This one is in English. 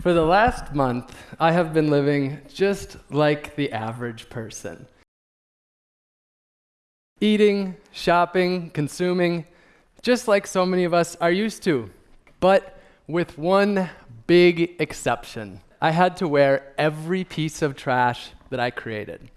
For the last month, I have been living just like the average person. Eating, shopping, consuming, just like so many of us are used to. But with one big exception. I had to wear every piece of trash that I created.